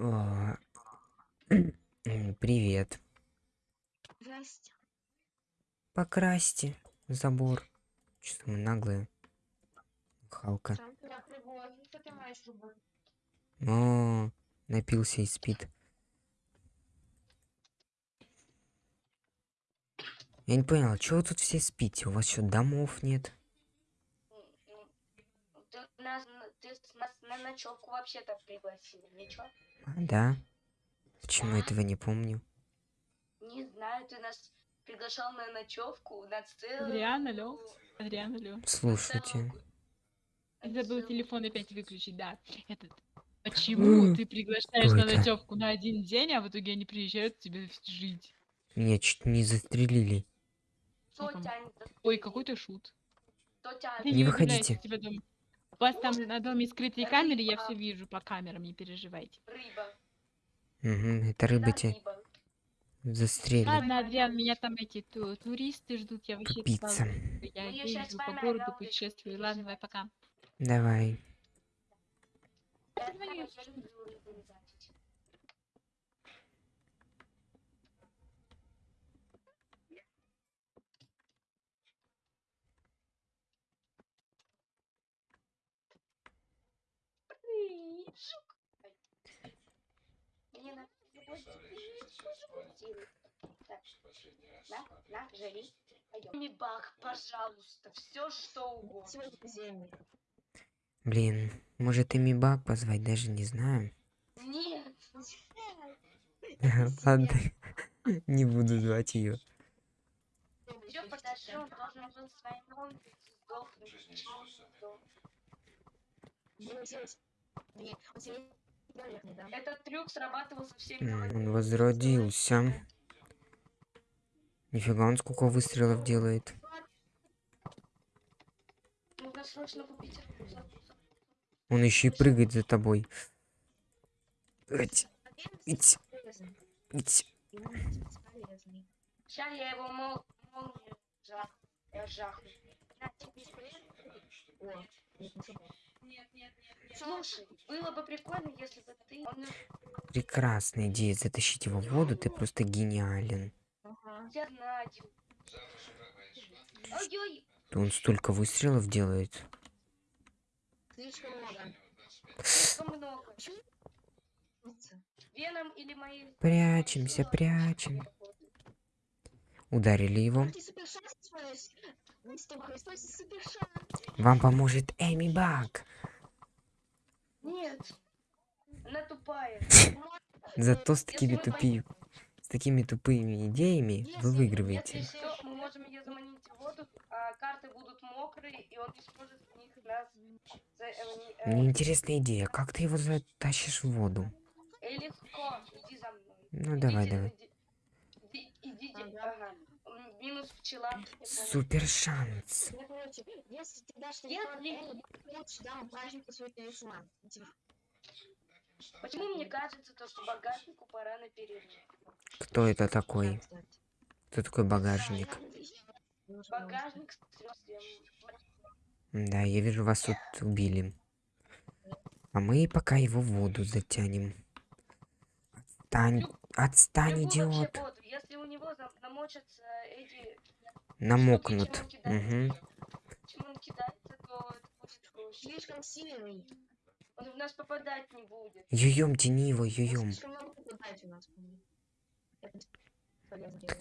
А, м, Привет. Здрасте. Покрасьте забор. Что мы наглые. Халка. О, напился и спит. Я не понял, чего вы тут все спите? У вас что, домов нет? Ты нас, на- ты нас на ночевку вообще-то пригласили, ничего? А, да. Почему я этого не помню? Не знаю, ты нас приглашал на ночевку на целую... Адриан, алло? Адриан, алло. Слушайте. Я забыл телефон опять выключить, да. Этот. Почему ты приглашаешь на ночевку на один день, а в итоге они приезжают к тебе жить? Меня чуть не застрелили. Ой, какой ты шут. Не выходите. У вас там на доме скрытые камеры, я все вижу по камерам, не переживайте. Рыба. Угу, это рыба рыба. застрелит. Ладно, Адриан, меня там эти ту- туристы ждут, я вообще Тупица. Я Ну, езжу с по городу, путешествую. Ладно, давай пока. Давай. Я давай люблю рыбу рыбачить. Эй, жук. Мне надо. На, на, жри. Пойдем. Баг, пожалуйста, все что угодно. Блин, может Эмибак позвать, даже не знаю. Нет. Ладно, не буду звать ее. Все, подожди, он должен был своим новым сдохнуть. Этот трюк срабатывал со всеми. Он возродился. Нифига, он сколько выстрелов делает. Он еще и прыгает за тобой. Ать, ить, ить. Сейчас я его мол... молнию жах... я жахну. На, тебе. Нет, нет, нет. Слушай, было бы прикольно, если бы ты... Прекрасная идея затащить его в воду, ты просто гениален. Я знаю. Ой-ой, Он столько выстрелов делает. слишком много. Веном или мои... Прячемся, прячем. Ударили его. Вам поможет Эми Бак. Нет. Она тупая. Зато с такими тупи... С такими тупыми идеями вы Если выигрываете. мы можем ее заманить в воду, а карты будут мокрые, и он сможет в них нас... э, не- э, Мне интересная идея, как ты его затащишь в воду? легко, иди за мной. Ну давай, давай. иди- иди- Идите, ага. Минус пчела. Супер шанс. Если ты дашь Нет, телефон нет. Элли, лучше дам празднику свой талисман. Почему мне кажется, то, что багажнику пора на перерыв? Кто это такой? Кто такой багажник? Багажник. Да, я вижу, вас тут убили. А мы пока его в воду затянем. Отстань, отстань, идиот. Намочатся эти... Намокнут. Угу. чем он кидается, то это будет проще. Слишком сильный. Он в нас попадать не будет. Юем, тяни его, юем. попадает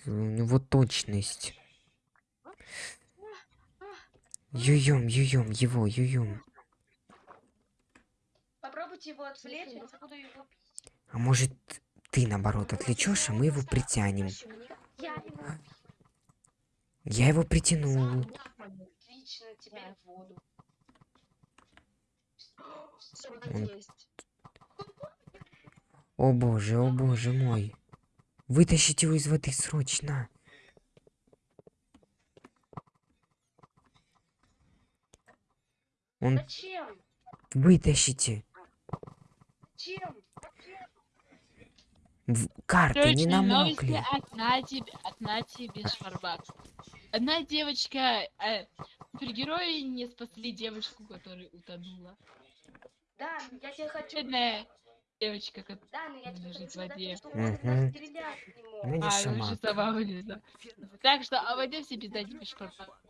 у него точность. Юем, юем, его, юем. Попробуйте его отвлечь, я буду его бить. А может, ты наоборот отвлечешь, а мы его притянем. Я его притянул. Он-. О боже, о боже мой. Вытащите его из воды срочно. Он Зачем? вытащите. Зачем? В- Карты не Срочные новости намокли. от Нади, от Нади без Шварбакс. Одна девочка, э, супергерои не спасли девушку, которая утонула. Да, я тебе хочу... Бедная, Девочка, как... Да, но я тебе Лежит в воде. не мог. Ну, не А, вы шамак. же сама вылезла. Так что обойдемся без этих бешпарбак.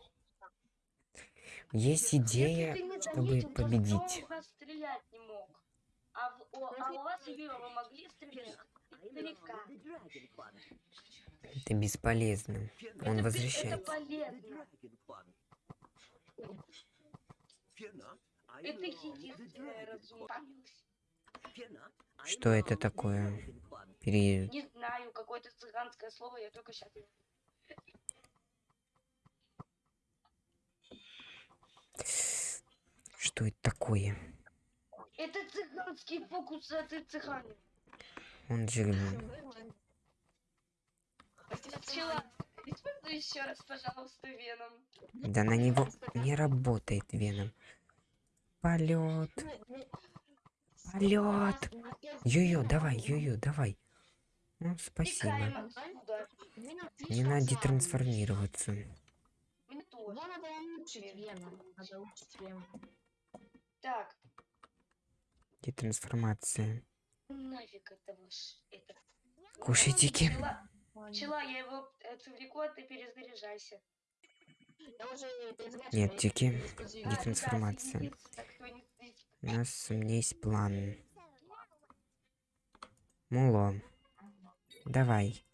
Есть идея, не чтобы победить. не? А, в- о- а у вас, Юра, вы могли стрелять Это бесполезно. Он возвращается. Что это такое? Пере... Не знаю, какое-то цыганское слово, я только сейчас. Что это такое? Это цыганский фокус, а ты цыганин. Он. Пчела, используй еще раз, пожалуйста, веном. Да на него не работает веном. Полет, полет. Ю-ю, давай, ю-ю, давай. Ну, спасибо. Не надо трансформироваться. Мне тоже. Нафиг этого ж... Это... Кушайтики. Пчела, я его отвлеку, а ты перезаряжайся. Нет, тики. трансформация. не сидит. У нас у меня есть план. Муло. Давай.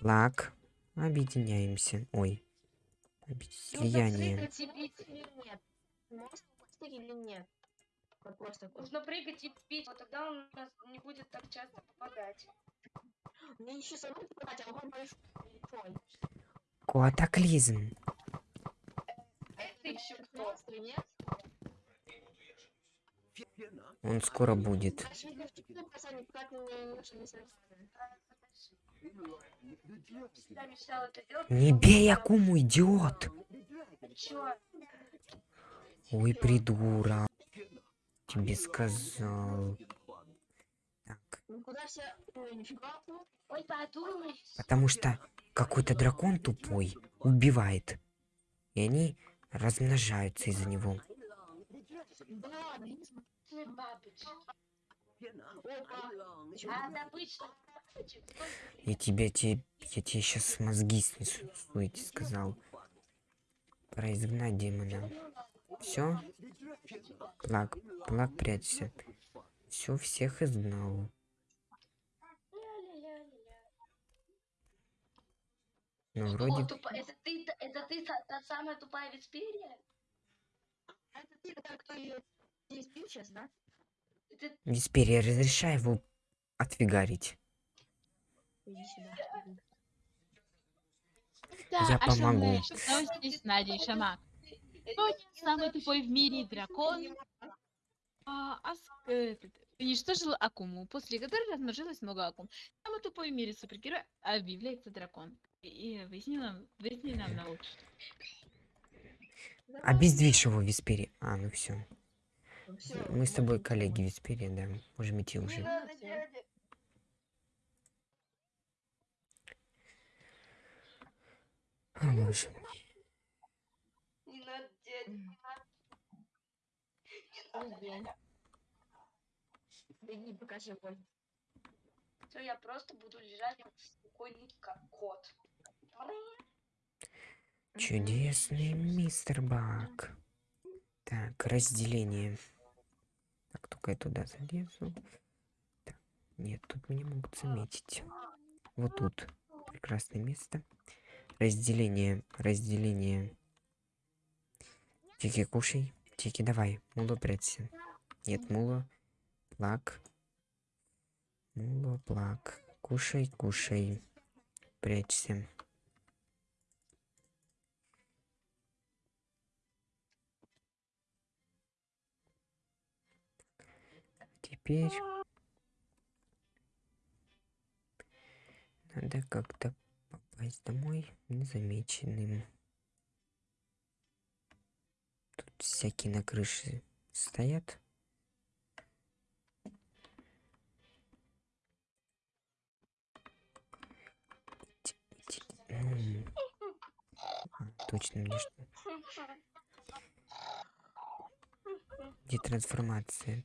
Лак. Объединяемся. Ой. Слияние. Бить или нет? Такой. Нужно прыгать и бить, вот тогда он нас не будет так часто попадать. Мне еще самому попадать, а он большой. Катаклизм. Это еще кто? Нет? Он скоро будет. Ты не не. Не бей Акуму, идиот! Ой, придурок. Тебе сказал. Так, потому что какой-то дракон тупой убивает. И они размножаются из-за него. Я тебе, те, я тебе сейчас мозги снесу, я тебе сказал. Изгнать демона. Все? Плак, плак, прячься. Все, всех изгнал. Ну, О, вроде... тупо- это ты, та- это ты та, та самая тупая Весперия? Это ты, который, кто ее здесь бил сейчас, да? Это Весперия, разрешай его отфигарить. Иди сюда. Да, Я а что помогу. Что здесь с Надей, Шамак? Кто самый тупой в мире дракон? А, Ас- этот, уничтожил Акуму, после которой размножилось много Акум. Самый тупой в мире супергерой объявляется дракон. И, и выясни нам, выясни нам на лучше. Обездвижь его, Весперия. А, ну все. Мы с тобой коллеги, Весперия, да. Можем идти уже. надо, Всё. дядя. О, боже. Не надо. Беги, покажи боль. Все, я просто буду лежать как кот. Чудесный мистер Бак. Так, разделение. Так, только я туда залезу. Так, нет, тут меня могут заметить. Вот тут. Прекрасное место. Разделение, разделение. Тики, кушай. Тики, давай. Муло, прячься. Нет, муло. Плак. Муло, плак. Кушай, кушай. Прячься. Теперь надо как-то попасть домой незамеченным. Тут всякие на крыше стоят. Точно мне что. Где трансформация?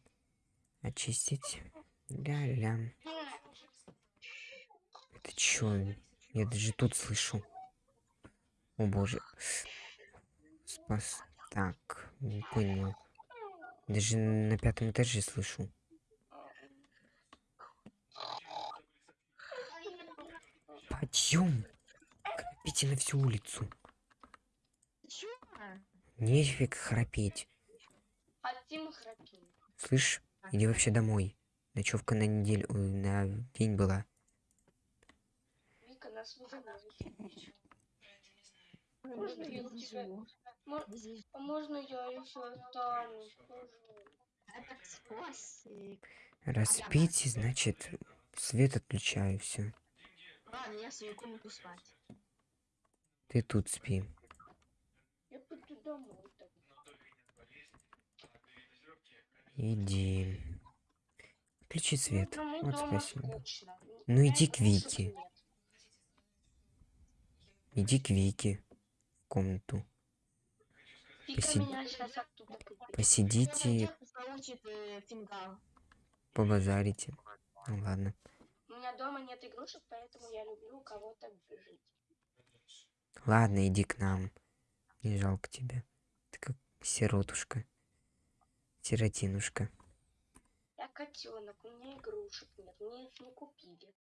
Очистить. Ля-ля. Это чё? Я даже тут слышу. О боже. Спас. Так, не понял. Даже на пятом этаже слышу. Подъем! Храпите на всю улицу. Нефиг храпеть. Хотим храпим. Слышь, иди вообще домой. Ночевка на неделю, на день была. Вика нас вызывает. Можно я. А можно я еще спасик. Распейте, значит, свет отключаю, все. Ладно, я свою комнату спать. Ты тут спи. Я пойду домой. Иди. Включи свет. Одному Вот спасибо. скучно. Ну, иди к Вике. Иди к Вике в комнату. Выгонит. Посидите, э, побазарите. Ну ладно. У меня дома нет игрушек, поэтому я люблю кого-то жить. Ладно, иди к нам. Не жалко тебя. Ты как сиротушка. Сиротинушка. Я котенок, у меня игрушек нет, мне их не купили.